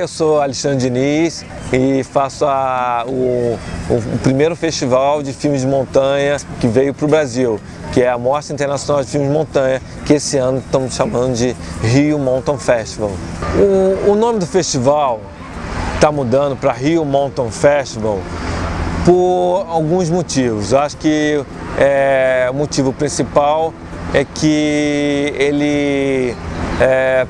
eu sou Alexandre Diniz e faço a, o, o, primeiro festival de filmes de montanha que veio para o Brasil, que é a Mostra Internacional de Filmes de Montanha, que esse ano estamos chamando de Rio Mountain Festival. O, o nome do festival está mudando para Rio Mountain Festival por alguns motivos. Eu acho que é, o motivo principal é que ele, é,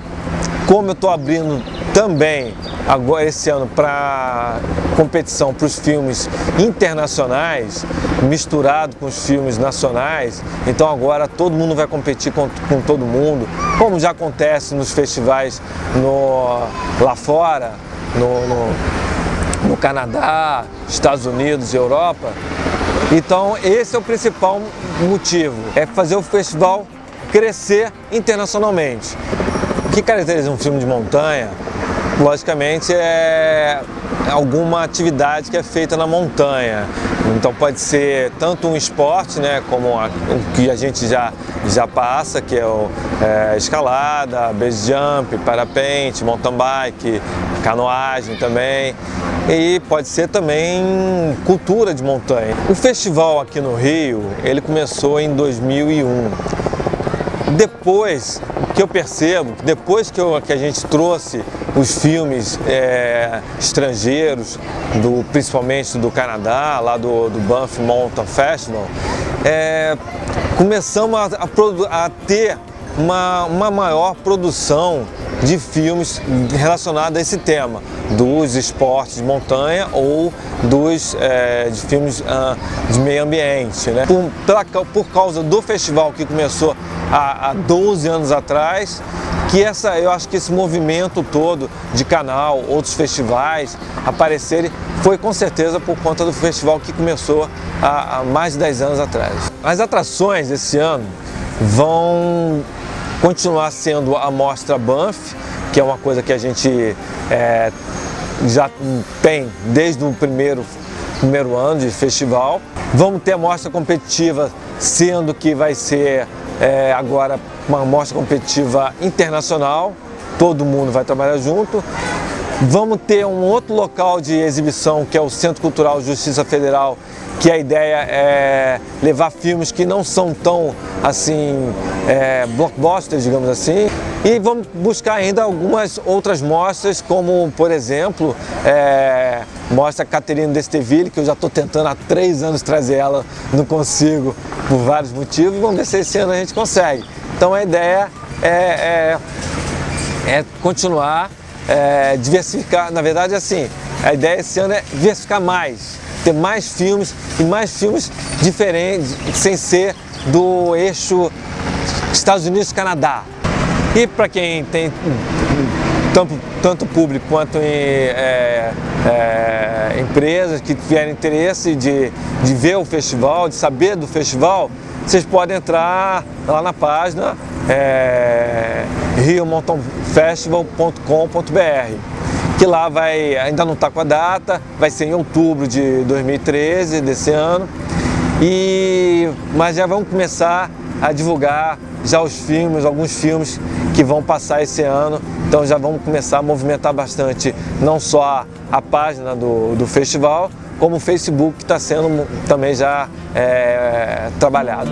como eu estou abrindo também agora esse ano para competição para os filmes internacionais, misturado com os filmes nacionais, então agora todo mundo vai competir com, com todo mundo, como já acontece nos festivais no, lá fora, no, no, no Canadá, Estados Unidos Europa. Então esse é o principal motivo, é fazer o festival crescer internacionalmente. O que caracteriza um filme de montanha logicamente é alguma atividade que é feita na montanha. Então pode ser tanto um esporte, né, como a, o que a gente já, já passa, que é, o, é escalada, base jump, parapente, mountain bike, canoagem também. E pode ser também cultura de montanha. O festival aqui no Rio, ele começou em 2001. Depois, que eu percebo, depois que, eu, que a gente trouxe os filmes é, estrangeiros, do, principalmente do Canadá, lá do, do Banff Mountain Festival, é, começamos a, a, a ter uma, uma maior produção de filmes relacionados a esse tema, dos esportes de montanha ou dos é, de filmes uh, de meio ambiente. Né? Por, pela, por causa do festival que começou há, há 12 anos atrás, que essa, eu acho que esse movimento todo de canal, outros festivais aparecerem, foi com certeza por conta do festival que começou há, há mais de 10 anos atrás. As atrações esse ano vão continuar sendo a Mostra Banff, que é uma coisa que a gente é, já tem desde o primeiro, primeiro ano de festival. Vamos ter a mostra competitiva, sendo que vai ser é, agora uma mostra competitiva internacional, todo mundo vai trabalhar junto. Vamos ter um outro local de exibição, que é o Centro Cultural Justiça Federal, que a ideia é levar filmes que não são tão, assim, é, blockbusters, digamos assim. E vamos buscar ainda algumas outras mostras, como, por exemplo, é, mostra Caterina Desteville, que eu já estou tentando há três anos trazer ela, não consigo, por vários motivos. Vamos ver se esse ano a gente consegue. Então a ideia é, é, é continuar, é, diversificar, na verdade assim, a ideia esse ano é diversificar mais, ter mais filmes e mais filmes diferentes, sem ser do eixo Estados Unidos-Canadá. E para quem tem tanto, tanto público quanto em, é, é, empresas que tiverem interesse de, de ver o festival, de saber do festival, vocês podem entrar lá na página é, riomountainfestival.com.br que lá vai, ainda não está com a data, vai ser em outubro de 2013, desse ano, e, mas já vamos começar a divulgar já os filmes, alguns filmes que vão passar esse ano, então já vamos começar a movimentar bastante, não só a, página do, do festival, como o Facebook que está sendo também já é, trabalhado.